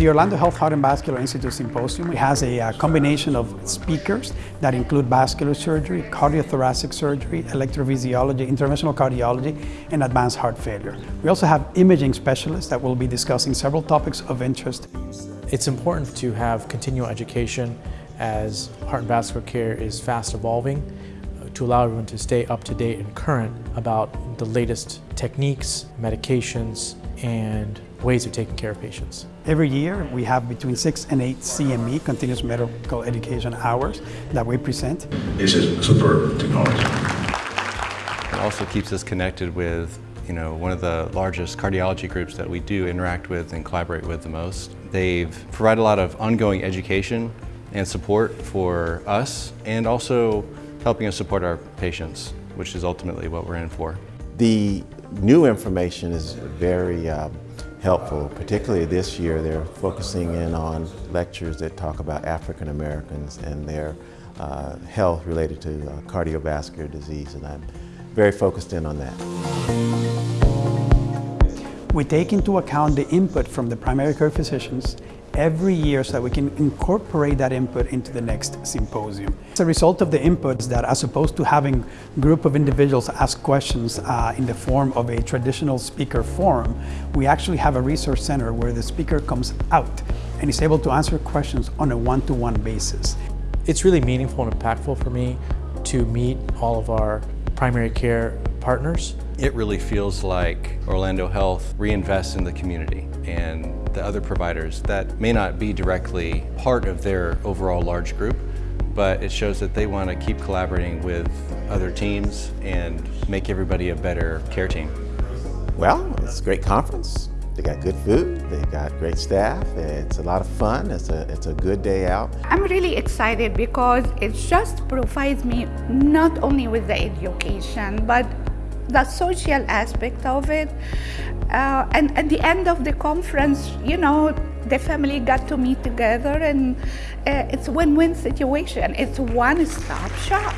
The Orlando Health Heart and Vascular Institute Symposium it has a uh, combination of speakers that include vascular surgery, cardiothoracic surgery, electrophysiology, interventional cardiology, and advanced heart failure. We also have imaging specialists that will be discussing several topics of interest. It's important to have continual education as heart and vascular care is fast evolving uh, to allow everyone to stay up to date and current about the latest techniques, medications, and ways of taking care of patients. Every year we have between six and eight CME, continuous medical education hours, that we present. It's a superb technology. It also keeps us connected with you know, one of the largest cardiology groups that we do interact with and collaborate with the most. They've provided a lot of ongoing education and support for us and also helping us support our patients, which is ultimately what we're in for. The new information is very um, helpful, particularly this year. They're focusing in on lectures that talk about African Americans and their uh, health related to uh, cardiovascular disease, and I'm very focused in on that. We take into account the input from the primary care physicians every year so that we can incorporate that input into the next symposium. As a result of the inputs that as opposed to having a group of individuals ask questions uh, in the form of a traditional speaker forum, we actually have a resource center where the speaker comes out and is able to answer questions on a one-to-one -one basis. It's really meaningful and impactful for me to meet all of our primary care partners. It really feels like Orlando Health reinvests in the community and the other providers that may not be directly part of their overall large group, but it shows that they want to keep collaborating with other teams and make everybody a better care team. Well, it's a great conference. They got good food, they got great staff, it's a lot of fun, it's a, it's a good day out. I'm really excited because it just provides me not only with the education, but the social aspect of it. Uh, and at the end of the conference, you know, the family got to meet together and uh, it's a win-win situation. It's one-stop shop.